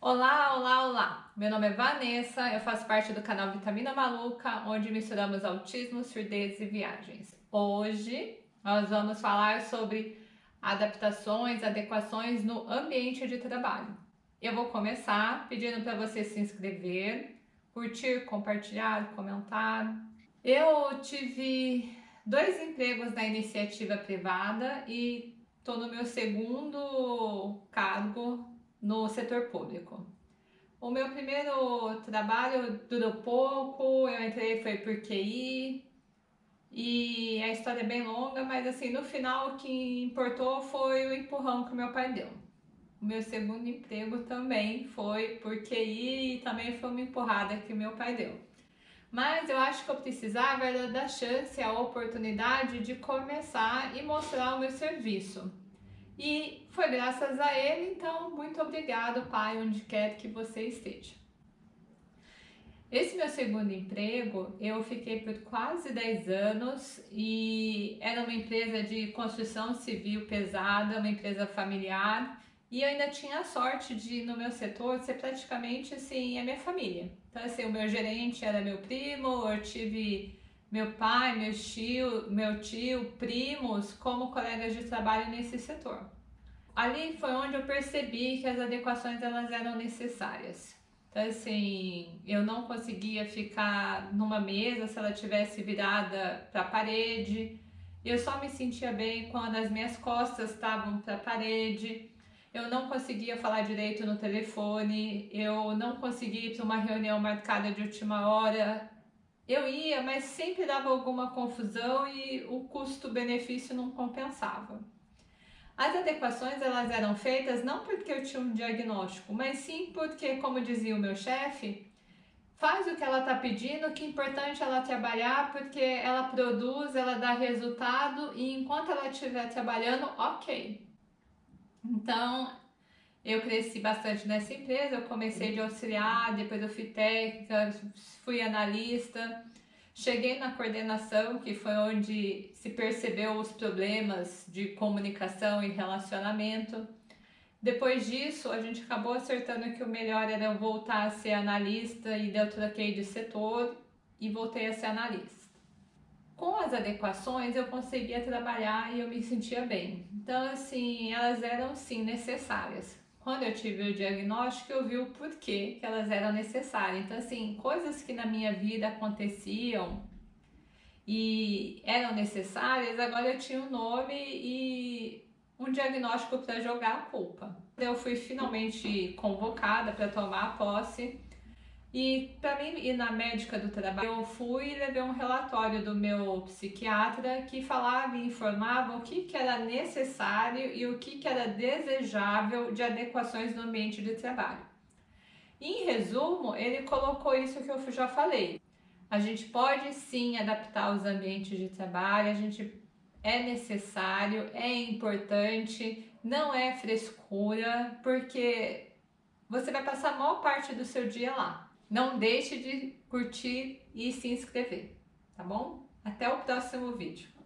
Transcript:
Olá, olá, olá! Meu nome é Vanessa, eu faço parte do canal Vitamina Maluca, onde misturamos autismo, surdez e viagens. Hoje nós vamos falar sobre adaptações, adequações no ambiente de trabalho. Eu vou começar pedindo para você se inscrever, curtir, compartilhar, comentar. Eu tive dois empregos na iniciativa privada e estou no meu segundo cargo no setor público. O meu primeiro trabalho durou pouco, eu entrei foi por QI e a história é bem longa, mas assim, no final o que importou foi o empurrão que meu pai deu. O meu segundo emprego também foi por QI e também foi uma empurrada que meu pai deu. Mas eu acho que eu precisava era da chance, a oportunidade de começar e mostrar o meu serviço. E foi graças a ele, então muito obrigado, pai, onde quer que você esteja. Esse meu segundo emprego, eu fiquei por quase 10 anos e era uma empresa de construção civil pesada, uma empresa familiar e eu ainda tinha a sorte de, no meu setor, ser praticamente assim, a minha família. Então, assim, o meu gerente era meu primo, eu tive meu pai, meu tio, meu tio, primos como colegas de trabalho nesse setor. Ali foi onde eu percebi que as adequações elas eram necessárias. Então assim, eu não conseguia ficar numa mesa se ela tivesse virada para a parede. Eu só me sentia bem quando as minhas costas estavam para a parede. Eu não conseguia falar direito no telefone, eu não conseguia ir para uma reunião marcada de última hora, eu ia, mas sempre dava alguma confusão e o custo-benefício não compensava. As adequações elas eram feitas não porque eu tinha um diagnóstico, mas sim porque, como dizia o meu chefe, faz o que ela está pedindo, que é importante ela trabalhar, porque ela produz, ela dá resultado e enquanto ela estiver trabalhando, ok. Então, eu cresci bastante nessa empresa, eu comecei de auxiliar, depois eu fui técnica, fui analista, cheguei na coordenação, que foi onde se percebeu os problemas de comunicação e relacionamento. Depois disso, a gente acabou acertando que o melhor era eu voltar a ser analista e eu troquei de setor e voltei a ser analista. Com as adequações, eu conseguia trabalhar e eu me sentia bem. Então, assim, elas eram sim necessárias quando eu tive o diagnóstico, eu vi o porquê que elas eram necessárias. Então, assim, coisas que na minha vida aconteciam e eram necessárias, agora eu tinha um nome e um diagnóstico para jogar a culpa. Eu fui finalmente convocada para tomar posse e para mim ir na médica do trabalho, eu fui e levei um relatório do meu psiquiatra que falava e informava o que, que era necessário e o que, que era desejável de adequações no ambiente de trabalho. Em resumo, ele colocou isso que eu já falei. A gente pode sim adaptar os ambientes de trabalho, a gente é necessário, é importante, não é frescura, porque você vai passar a maior parte do seu dia lá. Não deixe de curtir e se inscrever, tá bom? Até o próximo vídeo.